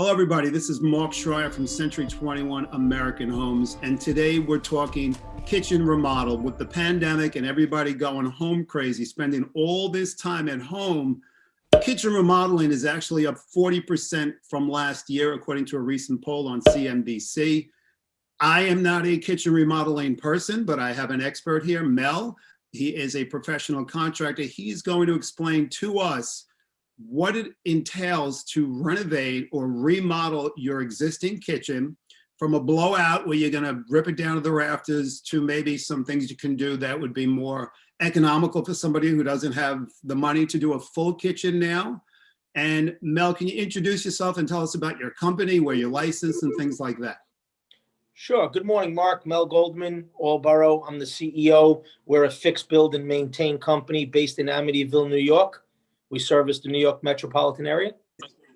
Hello, everybody. This is Mark Schreier from Century 21 American Homes. And today we're talking kitchen remodel with the pandemic and everybody going home crazy, spending all this time at home. Kitchen remodeling is actually up 40% from last year, according to a recent poll on CNBC. I am not a kitchen remodeling person, but I have an expert here, Mel. He is a professional contractor. He's going to explain to us what it entails to renovate or remodel your existing kitchen from a blowout where you're gonna rip it down to the rafters to maybe some things you can do that would be more economical for somebody who doesn't have the money to do a full kitchen now. And Mel, can you introduce yourself and tell us about your company, where you're licensed and things like that? Sure. Good morning, Mark. Mel Goldman, Allborough. I'm the CEO. We're a fixed build and maintain company based in Amityville, New York. We service the New York metropolitan area.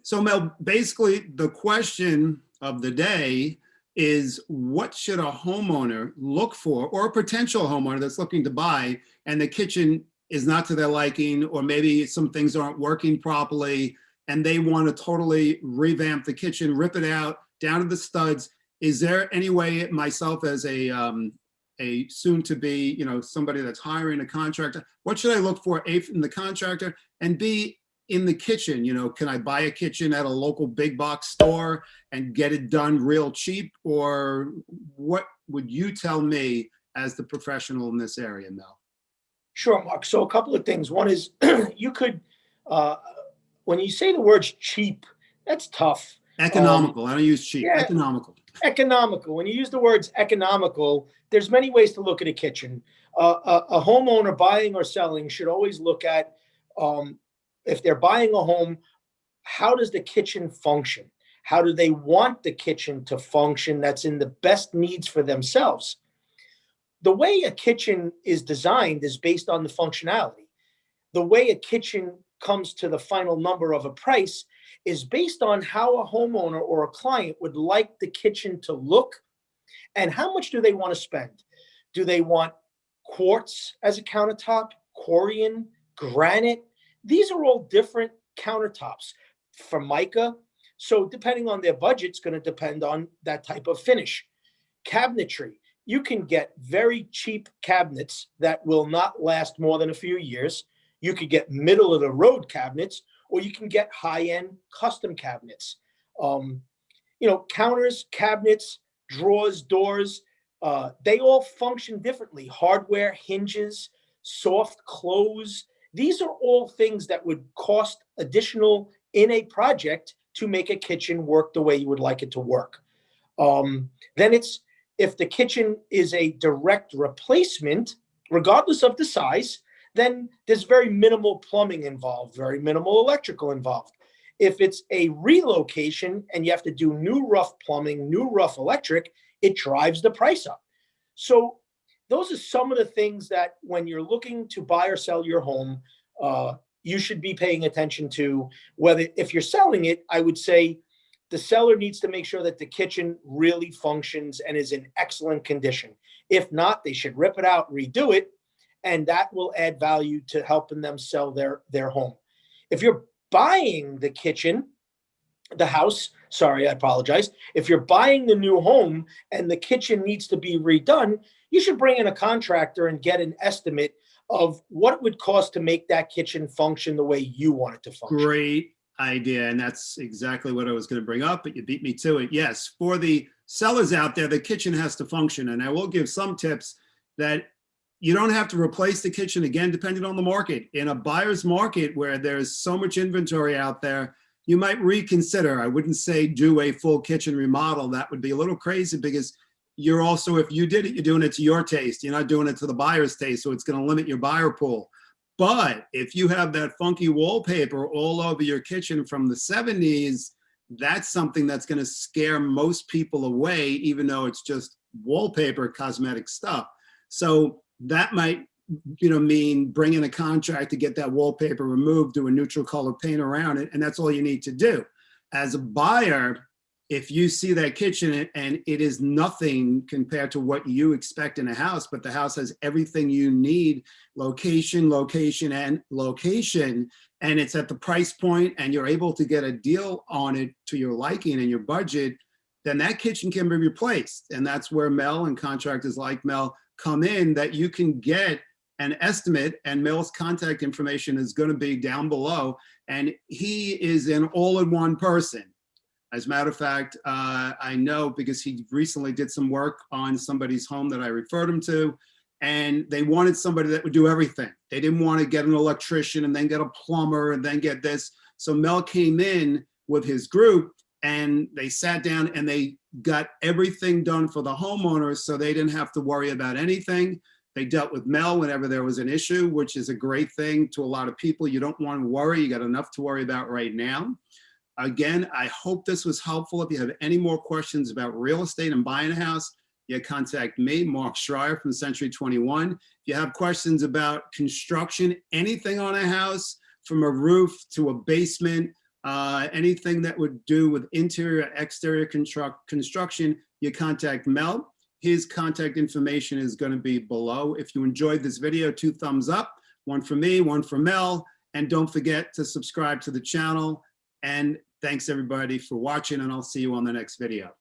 So Mel, basically the question of the day is what should a homeowner look for or a potential homeowner that's looking to buy and the kitchen is not to their liking or maybe some things aren't working properly and they want to totally revamp the kitchen, rip it out down to the studs. Is there any way myself as a um, a soon to be, you know, somebody that's hiring a contractor, what should I look for A in the contractor and B in the kitchen, you know, can I buy a kitchen at a local big box store and get it done real cheap? Or what would you tell me as the professional in this area, Mel? Sure, Mark. So a couple of things. One is you could, uh, when you say the words cheap, that's tough. Economical. Um, I don't use cheap. Yeah, economical. Economical. When you use the words economical, there's many ways to look at a kitchen. Uh, a, a, homeowner buying or selling should always look at um, if they're buying a home, how does the kitchen function? How do they want the kitchen to function that's in the best needs for themselves? The way a kitchen is designed is based on the functionality. The way a kitchen comes to the final number of a price is based on how a homeowner or a client would like the kitchen to look and how much do they want to spend. Do they want quartz as a countertop, Corian, granite? These are all different countertops. Formica, so depending on their budget, it's going to depend on that type of finish. Cabinetry, you can get very cheap cabinets that will not last more than a few years. You could get middle of the road cabinets, or you can get high-end custom cabinets. Um, you know, counters, cabinets, drawers, doors, uh, they all function differently. Hardware, hinges, soft close. These are all things that would cost additional in a project to make a kitchen work the way you would like it to work. Um, then it's, if the kitchen is a direct replacement, regardless of the size, then there's very minimal plumbing involved, very minimal electrical involved. If it's a relocation and you have to do new rough plumbing, new rough electric, it drives the price up. So those are some of the things that when you're looking to buy or sell your home, uh, you should be paying attention to whether if you're selling it, I would say the seller needs to make sure that the kitchen really functions and is in excellent condition. If not, they should rip it out, redo it, and that will add value to helping them sell their, their home. If you're buying the kitchen, the house, sorry, I apologize. If you're buying the new home and the kitchen needs to be redone, you should bring in a contractor and get an estimate of what it would cost to make that kitchen function the way you want it to function. Great idea. And that's exactly what I was going to bring up, but you beat me to it. Yes, for the sellers out there, the kitchen has to function. And I will give some tips that you don't have to replace the kitchen again, depending on the market. In a buyer's market where there's so much inventory out there, you might reconsider. I wouldn't say do a full kitchen remodel. That would be a little crazy because you're also, if you did it, you're doing it to your taste. You're not doing it to the buyer's taste. So it's going to limit your buyer pool. But if you have that funky wallpaper all over your kitchen from the 70s, that's something that's going to scare most people away, even though it's just wallpaper cosmetic stuff. So that might you know, mean bring in a contract to get that wallpaper removed, do a neutral color paint around it, and that's all you need to do. As a buyer, if you see that kitchen and it is nothing compared to what you expect in a house, but the house has everything you need, location, location, and location, and it's at the price point and you're able to get a deal on it to your liking and your budget, then that kitchen can be replaced. And that's where Mel and contractors like Mel come in that you can get an estimate and Mel's contact information is going to be down below. And he is an all-in-one person. As a matter of fact, uh, I know because he recently did some work on somebody's home that I referred him to, and they wanted somebody that would do everything. They didn't want to get an electrician and then get a plumber and then get this. So Mel came in with his group and they sat down and they got everything done for the homeowners so they didn't have to worry about anything. They dealt with Mel whenever there was an issue, which is a great thing to a lot of people. You don't want to worry. You got enough to worry about right now. Again, I hope this was helpful. If you have any more questions about real estate and buying a house, you contact me, Mark Schreier from Century 21. If you have questions about construction, anything on a house, from a roof to a basement, uh, anything that would do with interior, exterior construct, construction, you contact Mel. His contact information is going to be below. If you enjoyed this video, two thumbs up, one for me, one for Mel. And don't forget to subscribe to the channel. And thanks everybody for watching and I'll see you on the next video.